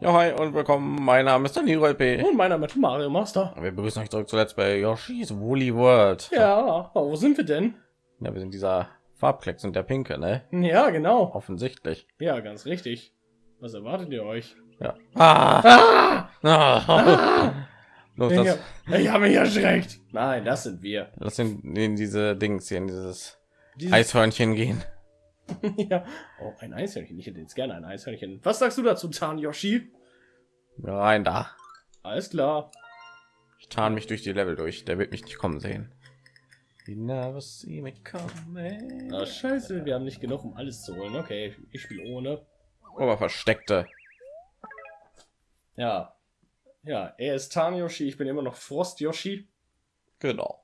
Ja, hi und willkommen. Mein Name ist Daniel P. Und meiner mit Mario Master. Wir begrüßen euch zurück zuletzt bei Yoshi's Woolly World. Ja, wo sind wir denn? Ja, wir sind dieser Farbklecks und der Pinke, ne? Ja, genau. Offensichtlich. Ja, ganz richtig. Was erwartet ihr euch? Ja. Ah! Ah! Ah! Los, Ich das, hab, ich hab mich erschreckt. Nein, das sind wir. lass in, in diese Dings hier, in dieses Dieses- Eishörnchen gehen. ja. Oh, ein Eishörnchen. Ich hätte jetzt gerne ein Eishörnchen. Was sagst du dazu, Zahn Yoshi? Rein da. Alles klar. Ich tarn mich durch die Level durch. Der wird mich nicht kommen sehen. Ah, scheiße, wir haben nicht genug, um alles zu holen. Okay, ich spiele ohne. Aber versteckte. Ja. Ja, er ist Tan Yoshi, ich bin immer noch Frost Yoshi. Genau.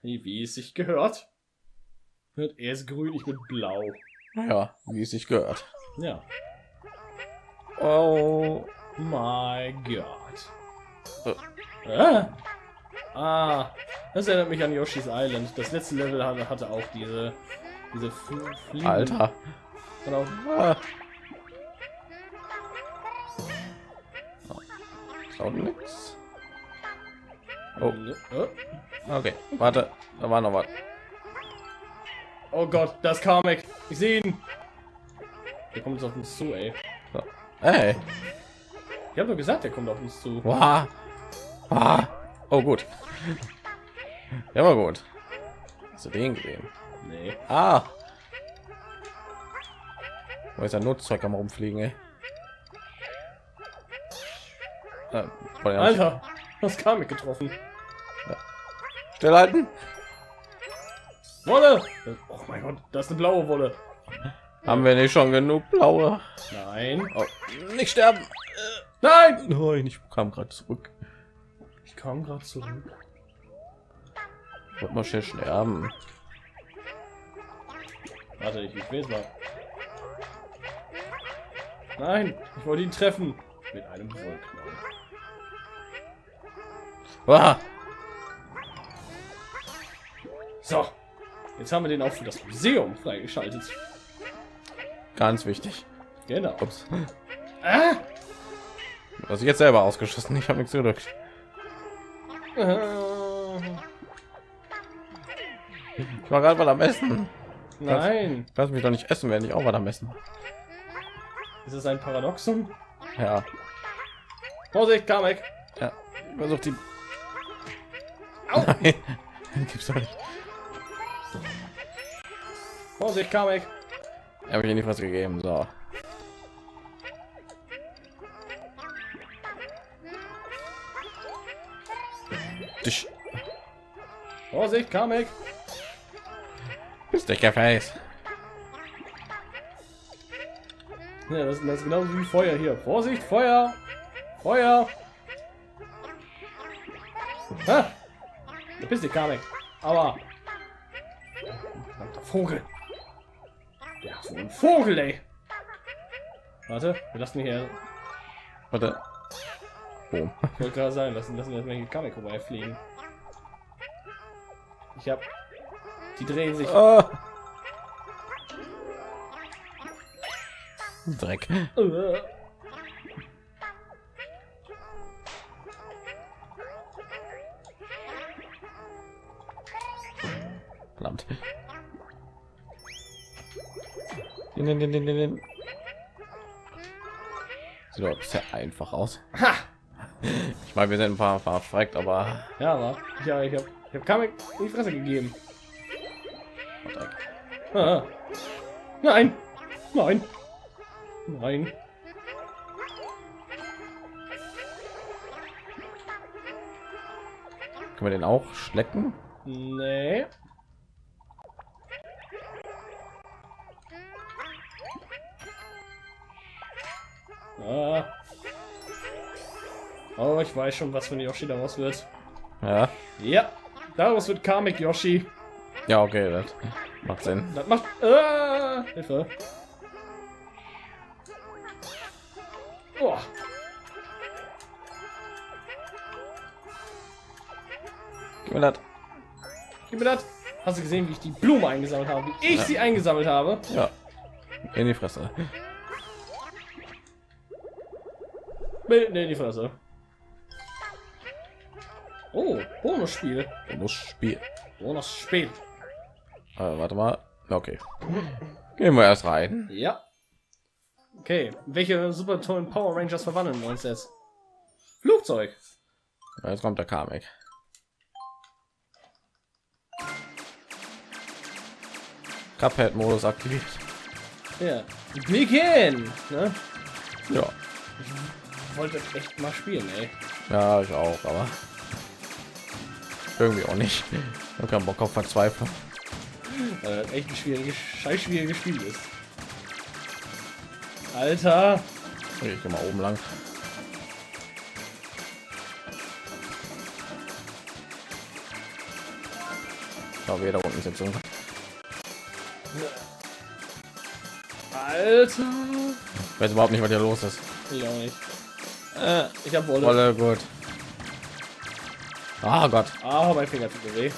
Wie es sich gehört. Er ist grün, ich bin blau. Ja, wie es sich gehört. Ja. Oh. My God. Äh. Ah. das erinnert mich an Yoshi's Island. Das letzte Level hatte, hatte auch diese, diese Fl- Fliegen. Alter. Genau. Ah. Nix. Oh, Oh. okay. Warte, da war noch was. Oh Gott, das Kamek. Ich sehe ihn. Der kommt jetzt auf uns zu, ey. Hey. Ich habe doch gesagt, der kommt auf uns zu. Wow. Ah. Oh gut. Ja, war gut. Du den gesehen? Nee. Ah. Wo ist ein Notzeug am rumfliegen, ey? Äh, ja Alter, das Kamek getroffen. Stillhalten. Wolle! Oh mein Gott, das ist eine blaue Wolle. Haben wir nicht schon genug blaue? Nein. Oh, nicht sterben. Nein! Nein, ich kam gerade zurück. Ich kam gerade zurück. Wollte mal schnell sterben. Warte, ich, ich will es mal. Nein, ich wollte ihn treffen. Mit einem Wollknall. Ah. So. Jetzt haben wir den auch für das Museum freigeschaltet. Ganz wichtig. Genau. Ups. Ah! Also jetzt selber ausgeschossen. Ich habe nichts gedrückt. Ich war gerade mal am Essen. Nein. Lass mich doch nicht essen, wenn ich auch mal am Essen. Ist es ein Paradoxon? Ja. Vorsicht, Kamek. Ja. Versucht die. Au. Nein. Gibt's doch nicht. Vorsicht, Kamek. Habe ich nicht was gegeben. So. Dich. Vorsicht, Kamek. Bist der Face. Ja, das, das ist genauso wie Feuer hier. Vorsicht, Feuer. Feuer. Ah. Verpiss dich, Kamek. Aber. Verdammter Vogel. Ja, so ein Vogel, ey. Warte, wir lassen hier. Warte. Ich wollte gerade sagen, lassen, lassen wir hier Kamek vorbeifliegen. Ich hab. Die drehen sich. Ah. Dreck. Sieht doch sehr einfach aus. Ha! Ich meine, wir sind ein paar verfreckt, aber Ja, aber. Ja, ich hab. Ich hab Kamek in die Fresse gegeben. Ah. Nein! Nein! Nein! können wir den auch schlecken? Nee. Ah. Oh, ich weiß schon, was für ein Yoshi daraus wird. Ja. Ja, daraus wird Kamek Yoshi. Ja, okay, das macht Sinn. Das macht. Ah, Hilfe. Oh. Gib mir das. Gib mir das. Hast du gesehen, wie ich die Blume eingesammelt habe? Wie ich Ja. sie eingesammelt habe? Ja. In die Fresse. Nee, nee, die Fresse. Oh, Bonusspiel. Bonusspiel. Bonusspiel. Äh, warte mal. Okay. Gehen wir erst rein. Ja. Okay, welche super tollen Power Rangers verwandeln wir uns jetzt? Flugzeug. Ja, Jetzt kommt der Kamek. Cuphead-Modus aktiviert. Ja. Begin. Ne? Ja. Wollte echt mal spielen, ey. Ja, ich auch, aber irgendwie auch nicht. Ich hab keinen Bock auf Verzweiflung. Weil das echt ein schwieriges, scheiß schwieriges Spiel ist. Alter. Ich geh mal oben lang. Ich glaube, jeder unten jetzt irgendwas. Alter. Ich weiß überhaupt nicht, was hier los ist. Ich auch nicht. Äh, ich habe Wolle. Voll gut. Ah Gott. Ah, mein Finger tut mir weh.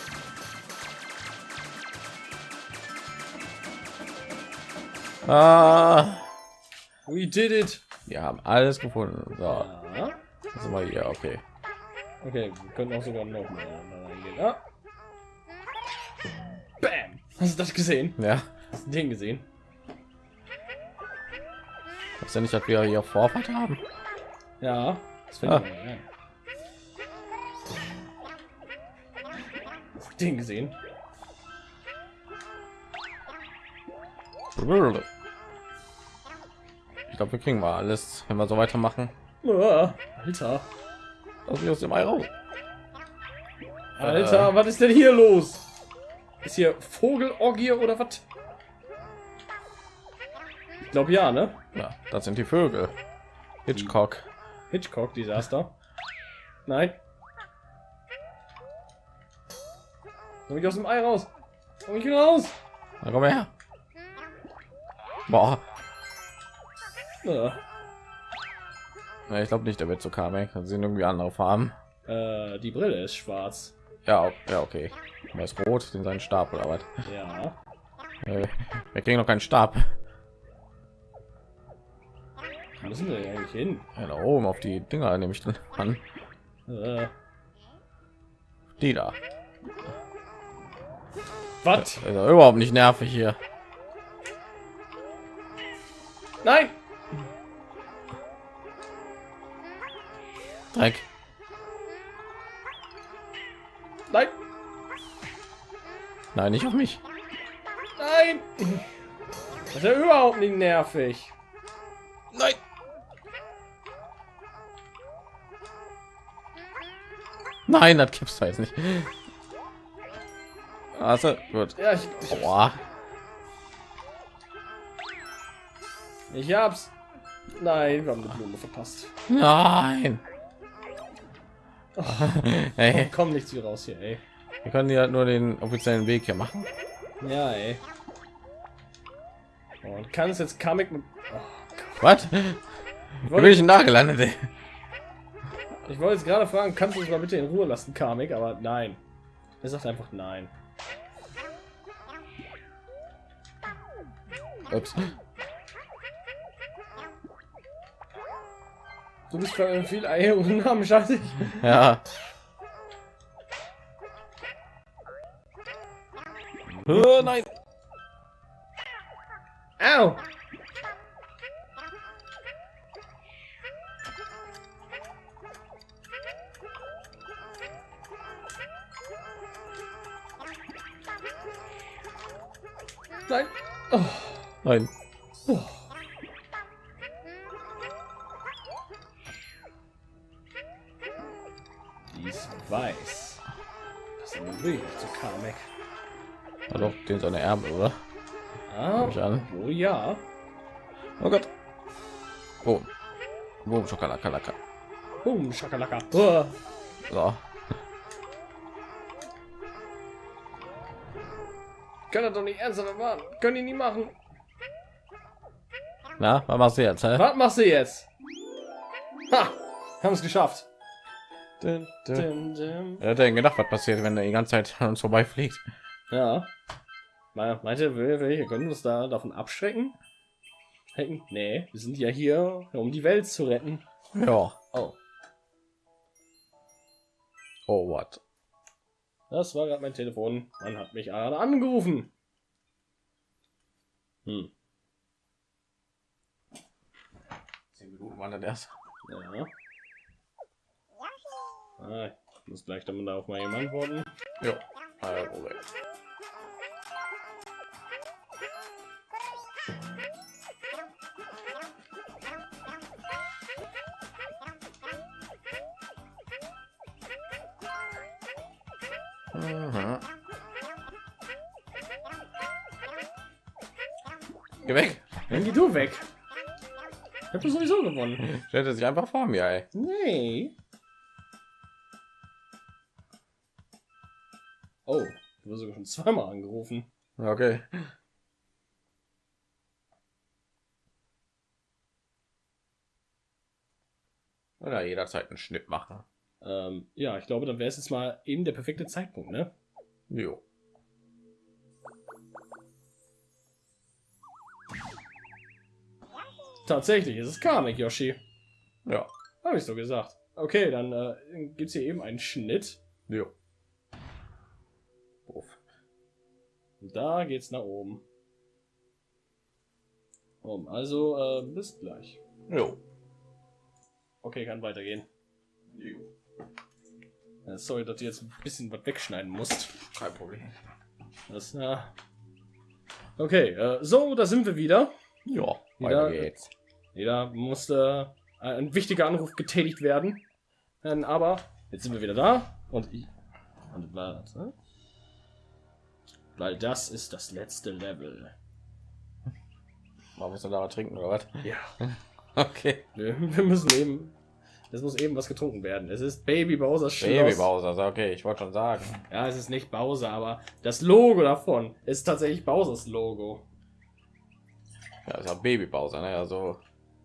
Ah. We did it. Wir haben alles gefunden. So, Ja. sind wir hier. Okay. Okay, wir können auch sogar noch mal reingehen. Ah. Bam. Hast du das gesehen? Ja. Hast du den gesehen? Was denn nicht, dass wir hier Vorfahrt haben? Ja. Das Ah. finde ich. Ja. Den gesehen? Ich glaube, wir kriegen mal alles, wenn wir so weitermachen. Ah, Alter. Lass mich aus dem Ei raus. Alter, was ist denn hier los? Ist hier Vogelorgie oder was? Ich glaube ja, ne? Ja, das sind die Vögel. Hitchcock. Hitchcock Desaster. Nein. Komm ich aus dem Ei raus. Komm ich raus. Na, komm her. Boah. Ah. Ja, ich glaube nicht, der wird so Kamek. Das sind irgendwie andere Farben. Äh, die Brille ist schwarz. Ja, ja, okay. Er ist rot, den seinen Stab oder was? Ja. Äh, wir kriegen noch keinen Stab. Wo müssen wir eigentlich hin? Ja, da oben auf die Dinger nehme ich dann an. Äh, Die da. was? Also überhaupt nicht nervig hier. Nein! Dreck. Nein! Nein, nicht auf mich. Nein! Das ist ja überhaupt nicht nervig. Nein. Nein, das gibt's jetzt nicht. Also gut. Ja, ich, Boah. ich hab's. Nein, wir haben eine Blume verpasst. Nein. Ey, Komm nicht hier raus hier, ey. wir können ja nur den offiziellen Weg hier machen. Ja, ey. Und kann es jetzt Kamek mit. Oh, Was? Wo bin ich denn da gelandet? Ey? Ich wollte jetzt gerade fragen, kannst du uns mal bitte in Ruhe lassen, Kamek, aber nein. Er sagt einfach nein. Ups. Du bist gerade viel Eier und Namen scheiße. Ja. Oh, nein. Au! Oh. Nein. Die ist weiß. Das ist wirklich nicht so Kamek. Ja, doch, den seine Ärmel, oder? Ah, an. oh ja. Oh Gott. Boom. Boom, Schokolakalaka. Boom, Schakalaka. Oh. So. Kann er doch nicht ernsthaft erwarten. Können die nie machen. Na, was machst du jetzt, hä? Was machst du jetzt? Ha! Haben es geschafft. Dun, dun. Dim. Er hat denn gedacht, was passiert, wenn er die ganze Zeit an uns vorbeifliegt? Ja. Me- Meinte, wir, wir können uns da davon abschrecken? Hecken? Nee, wir sind ja hier, um die Welt zu retten. Ja. Oh, Oh, what? Das war gerade mein Telefon. Man hat mich gerade angerufen. Hm. Zehn Minuten waren das erst. Ja. Ah, ich muss gleich dann darauf mal jemand antworten. Ja. Kein Problem. Mhm. Geh weg. Dann geh du weg. Ich hab sowieso gewonnen. Stellte sich einfach vor mir, ey. Nee. Oh, du wirst sogar schon zweimal angerufen. Okay. Oder jederzeit einen Schnitt machen. Ähm, ja, ich glaube, dann wäre es jetzt mal eben der perfekte Zeitpunkt, ne? Jo. Tatsächlich, es ist Kamek, Yoshi. Ja. Habe ich so gesagt. Okay, dann äh, gibt es hier eben einen Schnitt. Jo. Und da geht's nach oben. Um, also, äh, bis gleich. Jo. Okay, kann weitergehen. jo. Äh, sorry, dass du jetzt ein bisschen was wegschneiden musst. Kein Problem. Das, ja. Okay, äh, so, da sind wir wieder. Ja, weiter geht's. Jeder musste äh, ein wichtiger Anruf getätigt werden. Ähm, aber jetzt sind wir wieder da und ich. Und warte. Weil das ist das letzte Level. Man muss da trinken oder was? Ja. Okay. Wir, wir müssen eben. Es muss eben was getrunken werden. Es ist Baby Bowser Schloss. Baby Bowser, okay, ich wollte schon sagen. Ja, es ist nicht Bowser, aber das Logo davon ist tatsächlich Bowsers Logo. Ja, ist ja Baby Bowser, ne? Also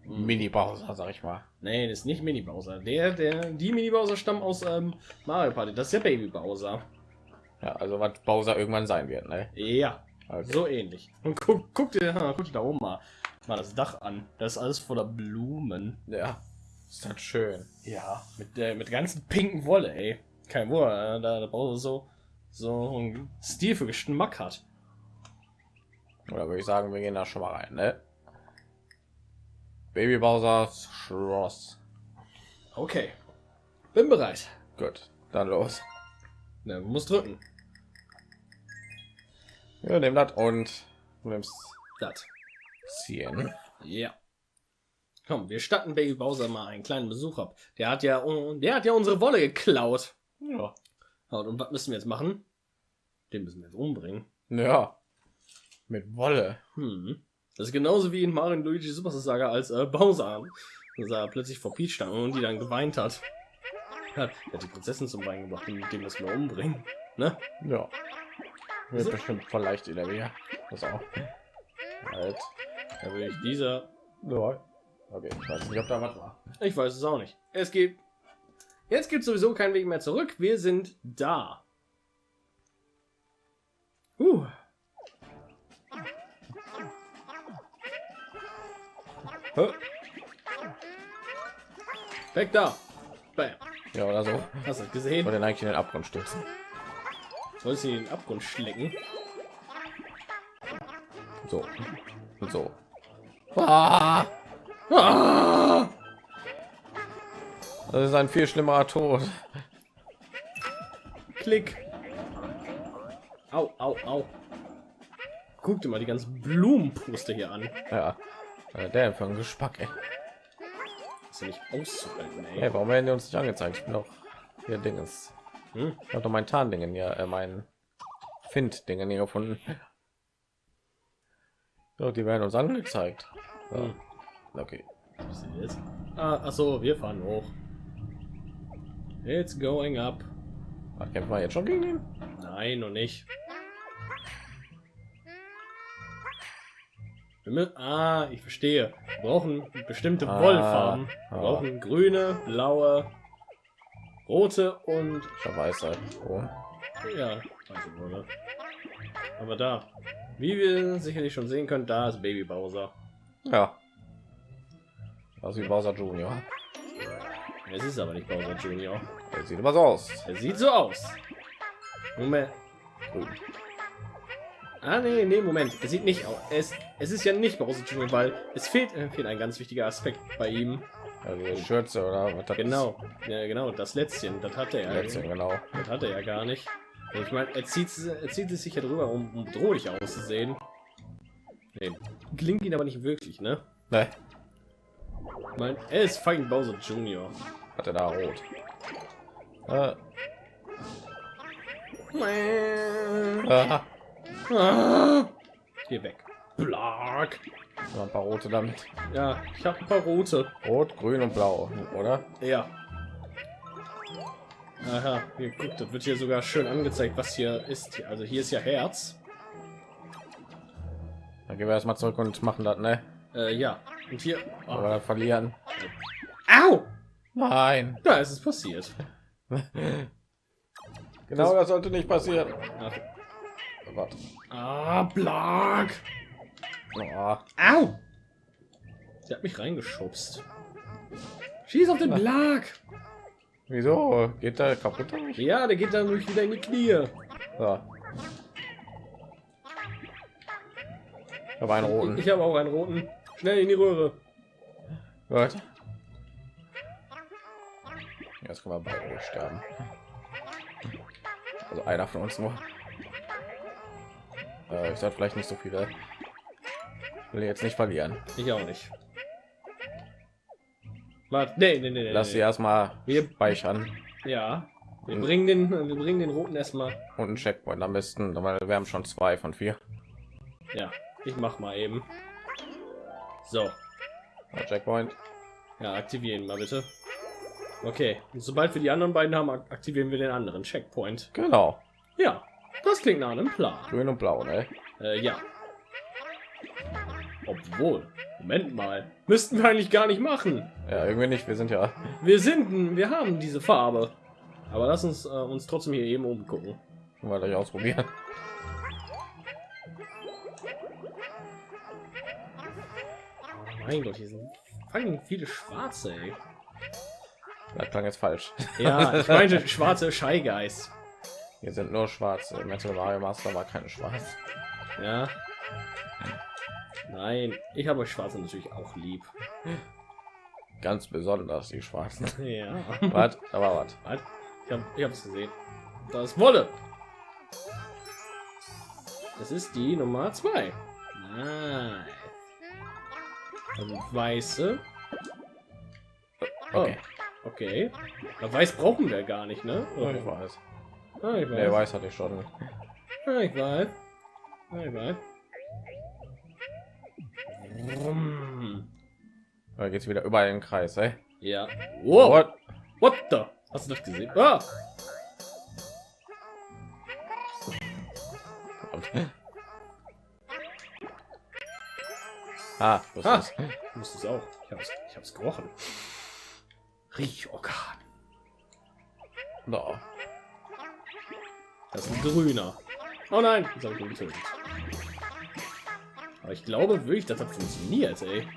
Mini Bowser, sag ich mal. Nee, das ist nicht Mini Bowser. Der, der, die Mini Bowser stammen aus ähm, Mario Party. Das ist der Baby Bowser. Ja, also was Bowser irgendwann sein wird, ne? Ja, Okay. so ähnlich. Und guck, guck dir, guck dir da oben mal, mal das Dach an. Das ist alles voller Blumen. Ja. Ist das schön. Ja, mit der mit der ganzen pinken Wolle, ey. Kein Wunder, äh, da, da Bowser so so einen Stil für Geschmack hat. Oder würde ich sagen, wir gehen da schon mal rein, ne? Baby Bowsers Schloss. Okay, bin bereit. Gut, dann los. Ne, muss drücken. Wir nehmen das und du nimmst Das. ziehen. Ja. Komm, wir statten Baby Bowser mal einen kleinen Besuch ab. Der hat ja, der hat ja unsere Wolle geklaut. Ja. Und was müssen wir jetzt machen? Den müssen wir jetzt umbringen. Ja. Mit Wolle. Hm. Das ist genauso wie in Mario Luigi Super Saga als äh, Bowser er plötzlich vor Peach stand und die dann geweint hat. Er hat die Prinzessin zum Weinen gebracht und mit dem müssen wir umbringen. Ne? Ja. Wird So. bestimmt voll leicht in der Wehr. Das auch. Halt. Da würde ich dieser. Ja. Okay, ich weiß nicht, ob da was war. Ich weiß es auch nicht. Es gibt. Jetzt gibt sowieso keinen Weg mehr zurück. Wir sind da. Uh. Weg da. Bam. Ja, oder so. Hast du gesehen? den eigentlich in den Abgrund stürzen. Sollst du in den Abgrund schlecken? So. Und so. Ah, Ah! das ist ein viel schlimmerer Tod. Klick. Au, au, au. Guck dir mal die ganzen Blumenpuste hier an. Ja. Der ein Gespack, ey. ist ja nicht auszuhalten, ey. Hey, warum werden die uns nicht angezeigt? Ich bin doch hier Dinges. Hm? Ich habe doch mein Tarndingen hier, äh, mein Find-Dingen hier gefunden. Doch, die werden uns angezeigt. So. Hm. Okay. Was ist jetzt? Ah, ach so, wir fahren hoch. It's going up. Ach, kämpfen wir jetzt schon gegen ihn? Nein, noch nicht. Ah, ich verstehe. Wir brauchen bestimmte Ah, Wollfarben. Wir ah. brauchen grüne, blaue, rote und Ich weiß. Oh. ja, weiße Wolle. Aber da, wie wir sicherlich schon sehen können, da ist Baby Bowser. Ja. Also wie Bowser Junior. Es ist aber nicht Bowser Junior. Er sieht immer so aus. Er sieht so aus. Moment. Grün. Ah, nee, nee, Moment. Es sieht nicht aus. Es, es ist ja nicht Bowser Junior, weil es fehlt, äh, fehlt ein ganz wichtiger Aspekt bei ihm. Also Schürze oder was Genau. Ja, genau. Das Letztchen, das hat er. Letzte, genau. Das hat er ja gar nicht. Ich meine, er zieht, er zieht es sich ja drüber, um, um bedrohlich auszusehen. Nee, klingt ihn aber nicht wirklich, ne? Ne, Ich meine, er ist fucking Bowser Junior. hat er da rot. Äh, ah, Ah, Geh weg. Noch ein paar rote damit. Ja, ich habe ein paar rote. Rot, grün und blau, oder? Ja. Aha, hier, guck, das wird hier sogar schön angezeigt, was hier ist. Also hier ist ja Herz. Dann gehen wir erstmal zurück und machen das, ne? Äh, ja. Und hier. Aber Oh. dann verlieren. Au! Nein. Da ist es passiert. Genau, das sollte nicht passieren. Ach. Warte. Ah, Blark. Oh, Au! Sie hat mich reingeschubst. Schieß auf den Blark. wieso? Geht da kaputt? Ja, der geht dann durch wieder in die Knie. So. Ich habe einen roten. Ich habe auch einen roten. Schnell in die Röhre. Gut. Jetzt können wir beide sterben. Also einer von uns nur. Äh, ich sollte vielleicht nicht so viele. Ich will jetzt nicht verlieren. Ich auch nicht. Warte, nee, nee, nee, nee. Lass sie nee. erstmal Wir- speichern Ja. Wir bringen den, wir bringen den roten erstmal. und einen Checkpoint am besten, weil wir haben schon zwei von vier. Ja, ich mach mal eben. So, Ja, Checkpoint. ja, aktivieren mal bitte. Okay, und sobald wir die anderen beiden haben, ak- aktivieren wir den anderen Checkpoint. Genau. Ja, das klingt nach einem Plan. Grün und blau, ne? Äh, ja. Obwohl, Moment mal, müssten wir eigentlich gar nicht machen. Ja, irgendwie nicht. Wir sind ja. Wir sind, wir haben diese Farbe. Aber lass uns äh, uns trotzdem hier eben umgucken. Mal gleich ausprobieren. Mein Gott, hier sind fucking viele Schwarze, ey. Das klang jetzt falsch. Ja, ich meinte schwarze Shy Guys. Hier sind nur schwarze. Metal Mario Master war keine schwarz. Ja. Nein, ich habe euch Schwarze natürlich auch lieb. Ganz besonders die schwarzen. Ja. was? Aber was? Was? Ich habe ich hab's gesehen. Das ist Wolle. Das ist die Nummer 2. Nice. Also weiße. Oh, Okay. okay. Na, weiß brauchen wir gar nicht, ne? Ja, ich weiß. Ah, ich weiß. Der weiß hatte ich schon. Ah, ich weiß. Ah, ich weiß. Da geht's wieder überall im Kreis, ey. Ja. Wow. What? What the? Hast du das gesehen? Ah! Ah, das Ah. musst es auch. Ich hab's, ich hab's gerochen. Riechorgan. No. Das ist ein grüner. Oh nein, habe ich getötet. Aber ich glaube wirklich, dass das funktioniert, ey.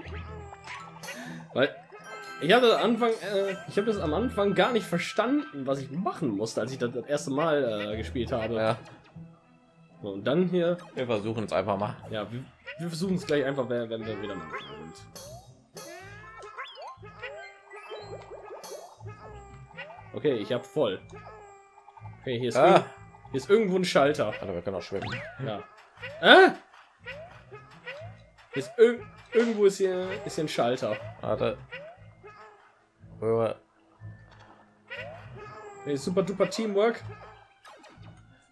Weil ich hatte Anfang, äh, ich habe das am Anfang gar nicht verstanden, was ich machen musste, als ich das, das erste Mal äh, gespielt habe. Ja, So, Und dann hier, wir versuchen es einfach mal. ja, wir, wir versuchen es gleich einfach, wenn, wir wieder mal sind. Okay, ich habe voll. Okay, hier ist, Ah. hier ist irgendwo ein Schalter. Also wir können auch schwimmen. Ja. Äh? Ist irg irgendwo ist hier ist hier ein Schalter. Warte. Hey, super duper Teamwork.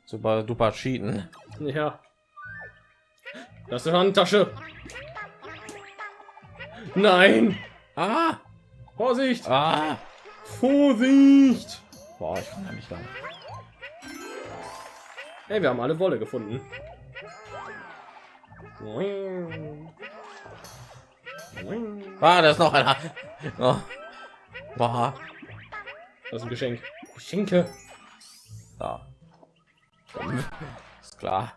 Super duper cheaten. Ja. Das ist eine Handtasche. Nein! Ah! Vorsicht! Ah! Vorsicht! Boah, ich komme nicht lang. Hey, wir haben alle Wolle gefunden. Ah, da ist noch einer. Oh. Boah. Das ist ein Geschenk. Geschenke. Da. Ist klar.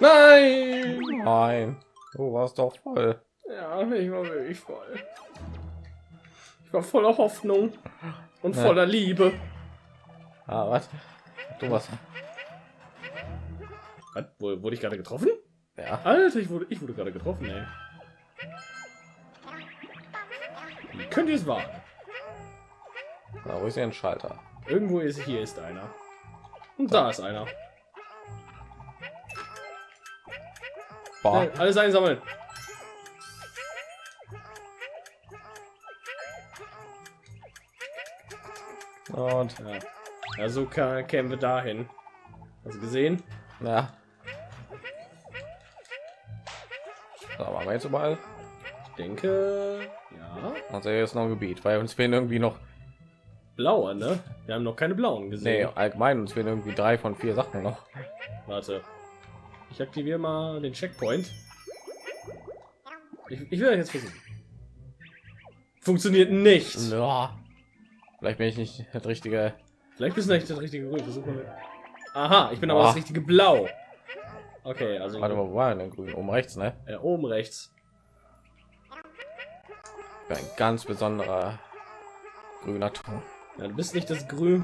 Nein! Nein, du warst doch voll. Ja, ich war wirklich voll. Ich war voller Hoffnung und Ja. voller Liebe. Ah, was? Du was? Was, wurde ich gerade getroffen? Ja. Alter, ich wurde, ich wurde gerade getroffen, ey. Wie könnt ihr es wagen? Na, wo ist ein Schalter? Irgendwo ist hier ist einer. Und da ist einer. Boah. Schnell, alles einsammeln. Und Ja. ja, so kämen wir dahin. Hast du gesehen? ja. So, waren wir jetzt überall? Ich denke. Also hier ist noch ein Gebiet, weil uns fehlen irgendwie noch, Blaue, ne? Wir haben noch keine blauen nee, gesehen. allgemein uns fehlen irgendwie drei von vier Sachen noch. Warte. Ich aktiviere mal den Checkpoint. Ich, ich will jetzt versuchen. Funktioniert nicht. Ja. Vielleicht bin ich nicht das richtige. Vielleicht bist du nicht das richtige Grün. Versuch mal. Aha, ich bin aber Boah. das richtige Blau. Okay, also Warte mal, wo war denn grün? Oben rechts, ne? äh, oben rechts. Ein ganz besonderer grüner Ton. Ja, du bist nicht das Grün,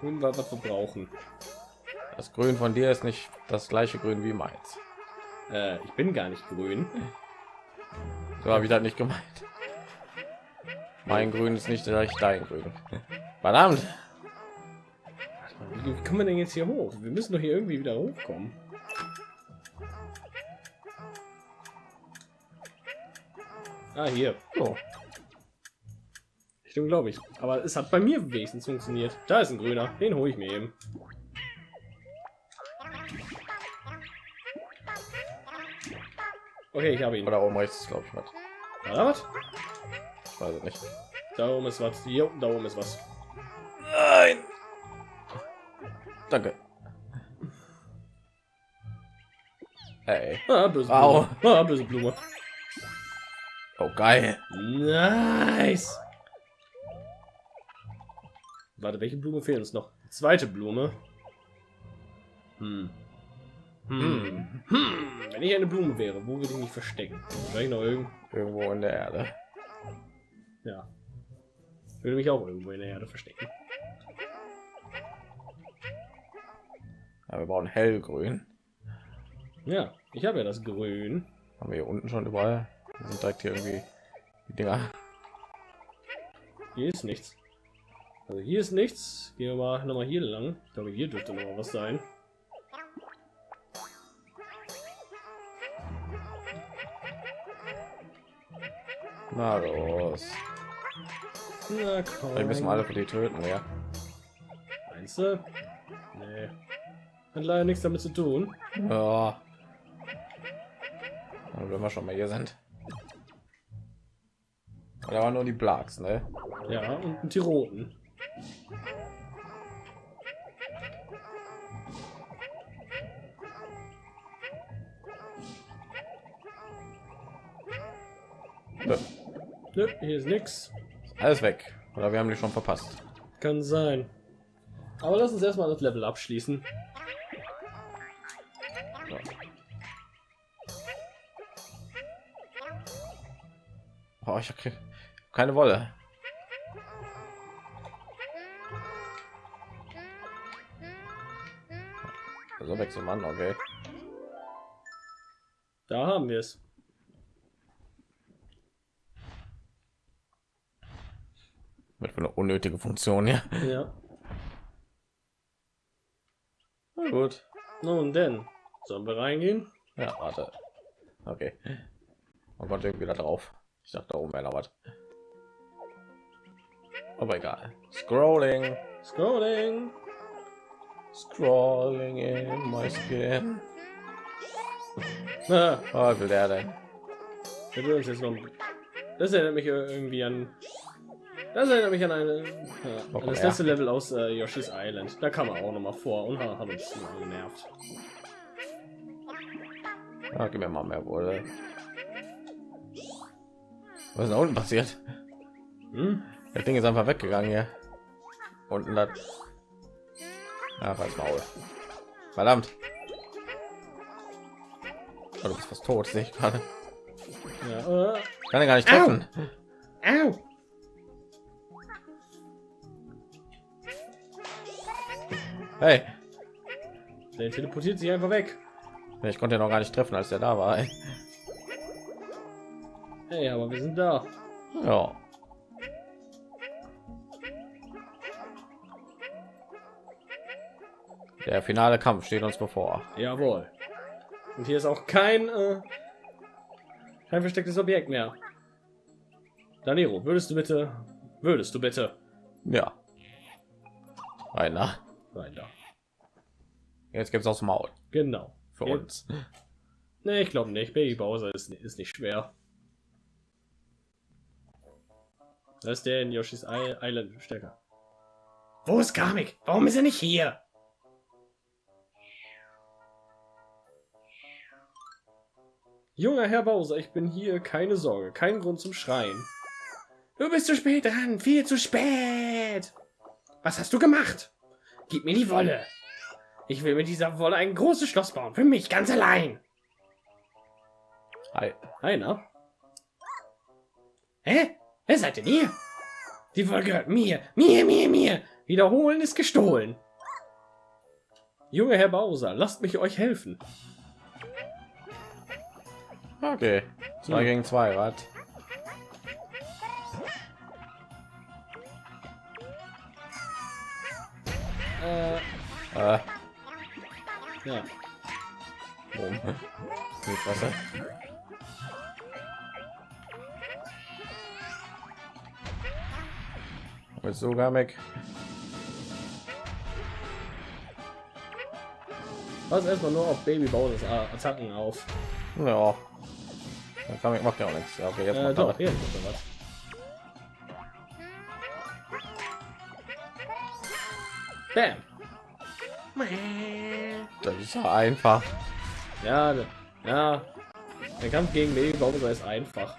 Grün was wir brauchen. Das Grün von dir ist nicht das gleiche Grün wie meins. Äh, ich bin gar nicht grün. So habe ich das nicht gemeint. Mein Grün ist nicht gleich dein Grün. Verdammt. Wie kommen wir denn jetzt hier hoch? Wir müssen doch hier irgendwie wieder hochkommen. Ah, hier. So. Richtung glaube ich. Aber es hat bei mir wenigstens funktioniert. Da ist ein grüner. Den hole ich mir eben. Okay, ich habe ihn. Oder oben rechts ist glaube ich was. War da was? Ich weiß es nicht. Da oben ist was. Jo, da oben ist was. Nein. Danke. Hey. Ah, böse. Blume. Ah, böse Blume. Oh geil. Nice. Warte, welche Blume fehlt uns noch? Zweite Blume. Hm. Hm. Hm. Wenn ich eine Blume wäre, wo würde ich mich verstecken? Vielleicht noch irgend. Irgendwo in der Erde. Ja. Ich würde mich auch irgendwo in der Erde verstecken. Ja, wir brauchen hellgrün. Ja, ich habe ja das Grün. Haben wir hier unten schon überall. Wir sind direkt hier irgendwie die Dinger. Hier ist nichts. Also hier ist nichts. Gehen wir mal noch mal hier lang. Ich glaube, hier dürfte noch mal was sein. Na los. Na komm. Vielleicht müssen wir alle für die töten, ja. Meinst du? Nee. Hat leider nichts damit zu tun. Ja. Wenn wir schon mal hier sind. Da waren nur die Blacks, ne? Ja, und die roten. Nö, hier ist nix. Alles weg. Oder wir haben die schon verpasst. Kann sein. Aber lass uns erstmal das Level abschließen. So. Oh, ich habe keine Wolle. Also wechseln man, okay. Da haben wir es. Mit für eine unnötige Funktion, ja. Ja. Na gut. Nun denn. Sollen wir reingehen? Ja, warte. Okay. Man konnte irgendwie da drauf. Ich dachte, da oben wäre was. Aber egal. Scrolling. Scrolling. Scrolling in my skin. Ah, Oh, will der denn? Das erinnert mich irgendwie an. Das erinnert mich an eine. Oh, an das letzte Level aus äh, Yoshi's Island. Da kam er auch noch mal vor und hat, hat uns mal genervt. Ja, gib mir mal mehr Wolle. Was ist da unten passiert? Hm? Das Ding ist einfach weggegangen hier. Unten das. Ja, als Maul. Verdammt. Oh, du bist fast tot, sehe ich gerade. Ja, äh, Kann er gar nicht Au! treffen. au. Hey, Der teleportiert sich einfach weg. ich konnte ihn noch gar nicht treffen, als er da war. Ey. Hey, aber wir sind da. Ja. Der finale Kampf steht uns bevor. Jawohl. Und hier ist auch kein äh, kein verstecktes Objekt mehr. Danero, würdest du bitte, würdest du bitte Ja. Einer. rein da? Jetzt gibt's aus Maul Genau. für Ja. uns. Nee, ich glaube nicht. Baby Bowser ist, ist nicht schwer. Das ist der in Yoshi's Island stärker. Wo ist Kamek? Warum ist er nicht hier? Junger Herr Bowser, ich bin hier. Keine Sorge, kein Grund zum Schreien. Du bist zu spät dran, viel zu spät. Was hast du gemacht? Gib mir die Wolle. Ich will mit dieser Wolle ein großes Schloss bauen, für mich ganz allein. Hi. Einer? Hä? Wer seid denn ihr? Die Wolle gehört mir. Mir, mir, mir. Wiederholen ist gestohlen. Junge Herr Bowser, lasst mich euch helfen. Okay. Zwei gegen zwei, Rad. Äh, Äh, ja. Die Fresse. Mit sogar weg. Pass erstmal nur auf Baby Bowsers A- Attacken auf. Ja. Dann kann ich macht ja auch nichts. Ja, okay, jetzt Äh, doch, hier was. Bam. Das ist ja einfach. Ja, ja. Der Kampf gegen Baby Bowser ist einfach.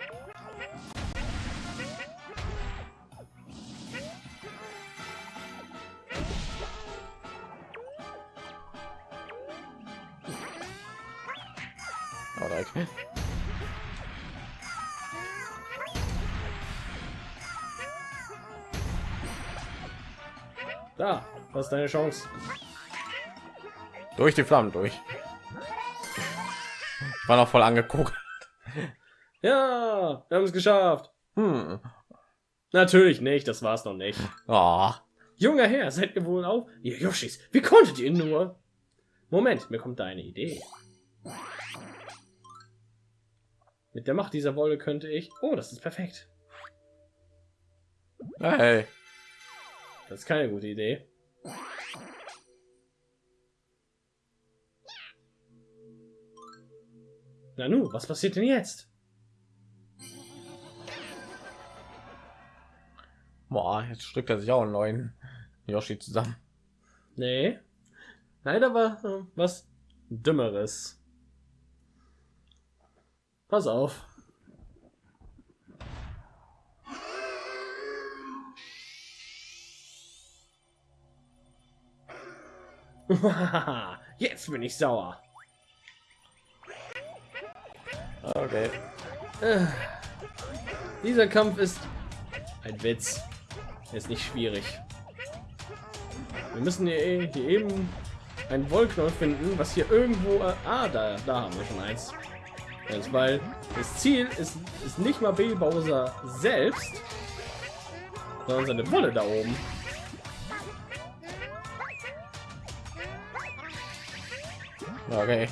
Das ist deine Chance. Durch die Flammen durch. Ich war noch voll angeguckt. Ja, wir haben es geschafft. Hm. Natürlich nicht, das war's noch nicht. Oh. Junger Herr, seid ihr wohl auf? Ihr Yoshis, wie konntet ihr nur? Moment, mir kommt da eine Idee. Mit der Macht dieser Wolle könnte ich... Oh, das ist perfekt. Hey. Das ist keine gute Idee. Na nu, was passiert denn jetzt? Boah, jetzt strickt er sich auch einen neuen Yoshi zusammen. Nee. Nein, da war äh, was Dümmeres. Pass auf. Jetzt bin ich sauer. Okay. Äh, dieser Kampf ist ein Witz. Er ist nicht schwierig. Wir müssen hier, eh- hier eben einen Wollknoll finden, was hier irgendwo... Äh, ah, da, da haben wir schon eins. Das, weil das Ziel ist, ist nicht mal Baby Bowser selbst, sondern seine Wolle da oben. Okay.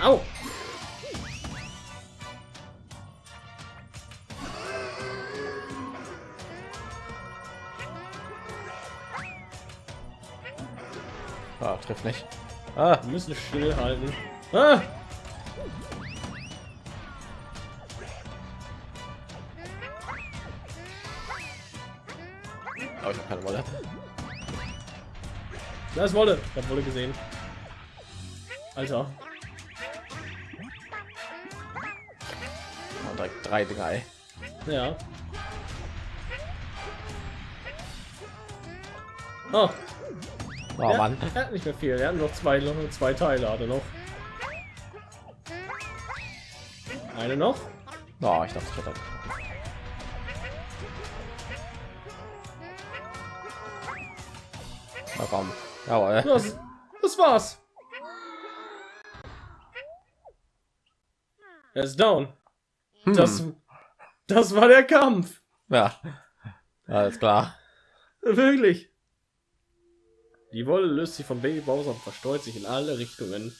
Au! Ah, trifft nicht. Ah, Wir müssen stillhalten. Ah! oh, ich habe keine Wolle. Da ist Wolle. Ich hab Wolle gesehen. Alter. Oh, direkt drei Dinger, ey. Ja. Oh, Oh ja, Mann. er hat nicht mehr viel. Er hat noch zwei, noch zwei Teile hat er noch. Eine noch. Oh, ich dachte, ich hätte. Na komm. Jawohl. Das, das war's. Er ist down. Hm. Das, das war der Kampf. Ja. Alles klar. Wirklich. Die Wolle löst sich vom Baby Bowser und verstreut sich in alle Richtungen.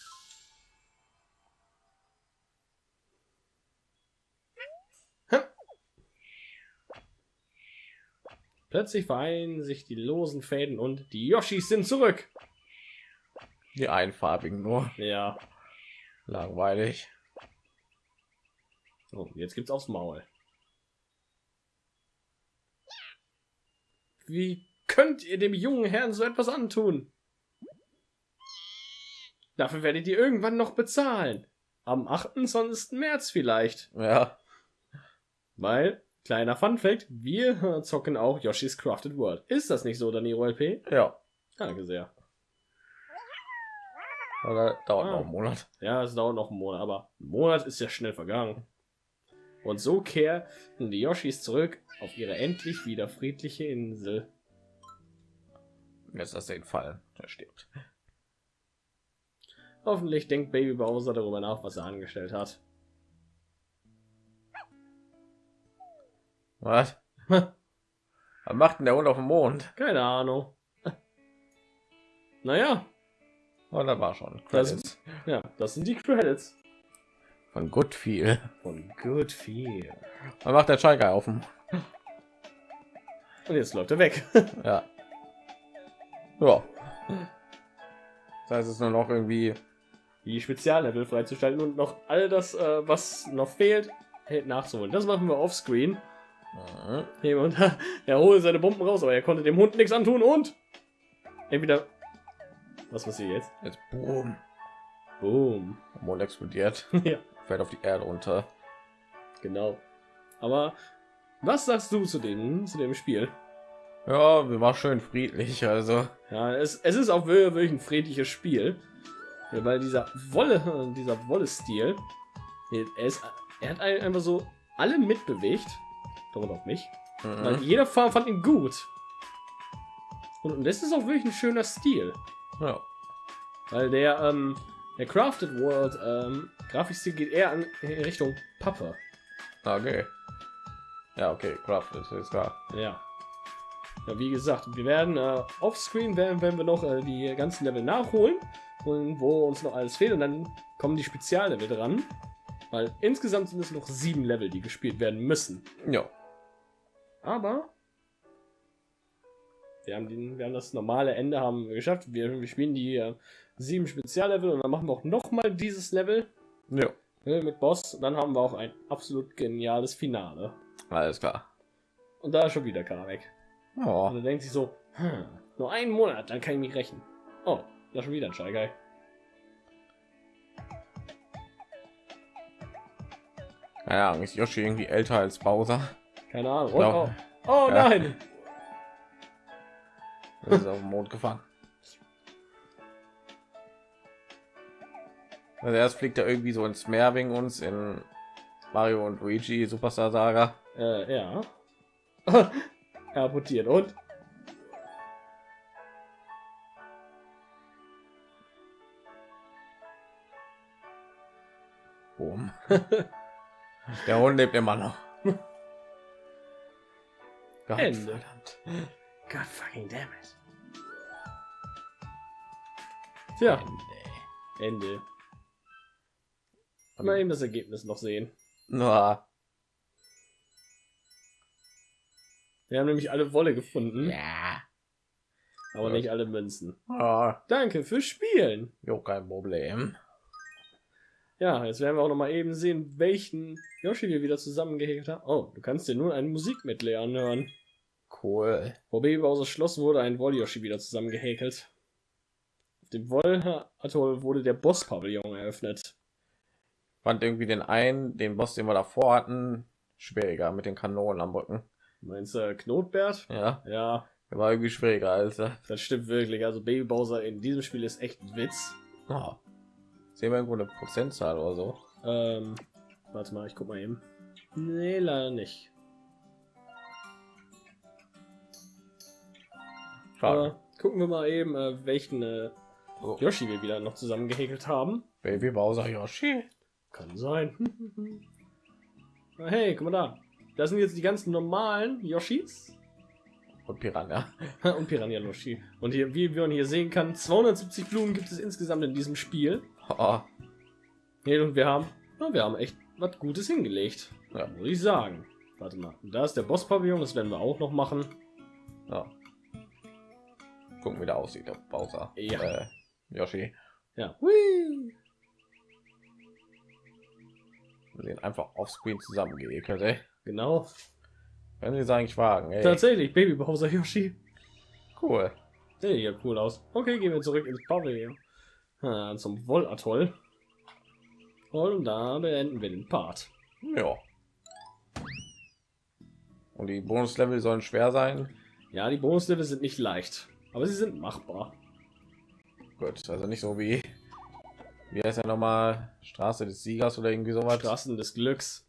Hm. Plötzlich vereinen sich die losen Fäden und die Yoshis sind zurück. Die einfarbigen nur. Ja. Langweilig. So, jetzt gibt's aufs Maul. Wie könnt ihr dem jungen Herrn so etwas antun? Dafür werdet ihr irgendwann noch bezahlen. Am 28. März vielleicht. Ja. Weil, kleiner Funfact, wir zocken auch Yoshi's Crafted World. Ist das nicht so, Daniro LP? Ja. Danke sehr. Oder dauert Ah. noch einen Monat. Ja, es dauert noch einen Monat, aber ein Monat ist ja schnell vergangen. Und so kehren die Yoshis zurück auf ihre endlich wieder friedliche Insel. Jetzt lass den fallen. Er stirbt. Hoffentlich denkt Baby Bowser darüber nach, was er angestellt hat. Was? Was macht denn der Hund auf dem Mond? Keine Ahnung. Naja, Oh, da war schon. Das- Credits. ja, das sind die Credits Von gut viel. von Good Feel. Was macht der Schalke auf dem? Und jetzt läuft er weg. Ja. Ja. Das heißt, es ist nur noch irgendwie. Die Speziallevel freizuschalten und noch all das, äh, was noch fehlt, hält nachzuholen. Das machen wir offscreen. Mhm. Er holt seine Bomben raus, aber er konnte dem Hund nichts antun und entweder was passiert jetzt? Jetzt boom. Boom. Der Mond explodiert. ja, Fällt auf die Erde runter. genau. Aber was sagst du zu dem zu dem Spiel? Ja, wir war schön friedlich. Also. Ja, es, es ist auch wir- wirklich ein friedliches Spiel, Ja, weil dieser Wolle dieser Wolle-Stil, er, ist, er hat ein- einfach so alle mitbewegt, darunter auch mich. Weil Mhm. jeder Farm fand ihn gut. Und, und das ist auch wirklich ein schöner Stil. Ja. Weil der, ähm, der Crafted World ähm, Grafikstil geht eher an, in Richtung Pappe. Okay. Ja, okay. Crafted ist klar. Ja. Ja, wie gesagt, wir werden äh, offscreen werden, werden wir noch äh, die ganzen Level nachholen und wo uns noch alles fehlt und dann kommen die Speziallevel dran. Weil insgesamt sind es noch sieben Level, die gespielt werden müssen. Ja. Aber wir haben, den, wir haben das normale Ende haben wir geschafft. Wir, wir spielen die äh, sieben Speziallevel und dann machen wir auch noch mal dieses Level Ja. äh, mit Boss. Und dann haben wir auch ein absolut geniales Finale. Alles klar. Und da ist schon wieder Kamek. Und Oh. er denkt sich so, hm, nur einen Monat, dann kann ich mich rächen. Oh, da schon wieder ein. Keine Ahnung, ist Yoshi irgendwie älter als Bowser? Keine Ahnung. Und, Ja. oh, oh Ja. nein! Er ist auf dem Mond gefangen. Also erst fliegt er irgendwie so ins Meer wegen uns in Mario und Luigi Superstar Saga. Äh, ja. er abortiert und Boom. Der Hund lebt immer noch. Gott, Ende. verdammt. God fucking damn it. Tja, Ende. Mal eben das Ergebnis noch sehen. Na, Wir haben nämlich alle Wolle gefunden, ja. aber Ja. nicht alle Münzen. Ah, Danke fürs Spielen. jo, kein Problem. Ja, jetzt werden wir auch noch mal eben sehen, welchen Yoshi wir wieder zusammengehegt haben. Oh, du kannst dir nun ein Musikmedley anhören. Cool. Vor Baby Bowser's Schloss wurde ein Woll-Yoshi wieder zusammengehäkelt. Auf dem Woll-Atoll wurde der Boss-Pavillon eröffnet. Fand irgendwie den einen, den Boss, den wir davor hatten, schwieriger mit den Kanonen am Rücken. Meinst du Knotbert? Ja, Ja, der war irgendwie schwieriger als er. das stimmt wirklich. Also Baby Bowser in diesem Spiel ist echt ein Witz. Oh. Sehen wir irgendwo eine Prozentzahl oder so? Ähm, Warte mal, ich guck mal eben. Nee, leider nicht. Gucken wir mal eben, äh, welchen äh, Oh. Yoshi wir wieder noch zusammen gehäkelt haben. Baby Bowser Yoshi. Kann sein. Hey, guck mal da. Das sind jetzt die ganzen normalen Yoshis Und Piranha. und Piranha Yoshi. Und hier, wie man hier sehen kann, 270 Blumen gibt es insgesamt in diesem Spiel. Oh, Nee, und wir haben, na, wir haben echt was Gutes hingelegt. Ja. Muss ich sagen. Warte mal. Da ist der Boss-Pavillon, das werden wir auch noch machen. ja. Gucken, wie der aussieht, der Bowser. Ja. Äh, Yoshi. Ja. Hui. Wir sehen einfach offscreen zusammengeekelt, ey. Genau. Wenn sie es eigentlich wagen, ey. Tatsächlich, Baby Bowser Yoshi. Cool. Der sieht ja cool aus. Okay, gehen wir zurück ins Pavillon. Ah, zum Wollatoll. Und da beenden wir den Part. Ja. Und die Bonuslevel sollen schwer sein. Ja, die Bonuslevel sind nicht leicht, aber sie sind machbar. Gut, also nicht so wie wie heißt ja noch mal Straße des Siegers oder irgendwie sowas. Straßen des Glücks.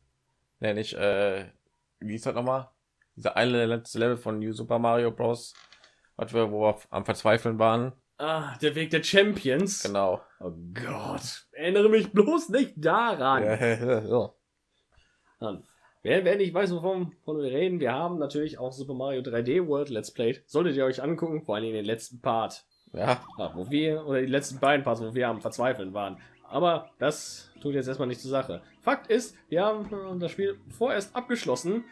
Nee, nicht äh, wie ist das noch mal? Dieser eine letzte Level von New Super Mario Bros. Was wir wo wir am Verzweifeln waren. Ah, der Weg der Champions. Genau. Oh Gott, erinnere mich bloß nicht daran. Ja, ja, ja. Dann, wer, wer nicht weiß, wovon, wovon wir reden, wir haben natürlich auch Super Mario 3D World Let's Play. Solltet ihr euch angucken, vor allem in den letzten Part. ja. Ja, wo wir, oder die letzten beiden Parts, wo wir am Verzweifeln waren. Aber das tut jetzt erstmal nicht zur Sache. Fakt ist, wir haben das Spiel vorerst abgeschlossen.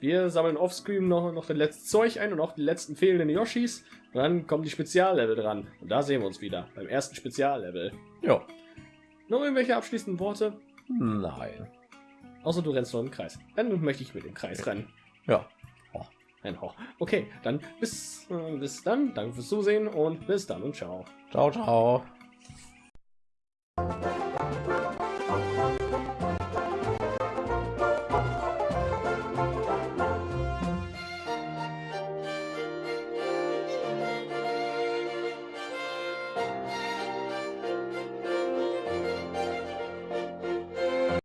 Wir sammeln offscreen noch, noch das letzte Zeug ein und auch die letzten fehlenden Yoshis. Und dann kommen die Speziallevel dran. Und da sehen wir uns wieder, beim ersten Speziallevel. ja. Noch irgendwelche abschließenden Worte? Nein. Außer du rennst noch im Kreis. Dann möchte ich mit dem Kreis rennen. Ja. Ein Hoch. Okay, dann bis, äh, bis dann. Danke fürs Zusehen und bis dann und ciao. Ciao, ciao. you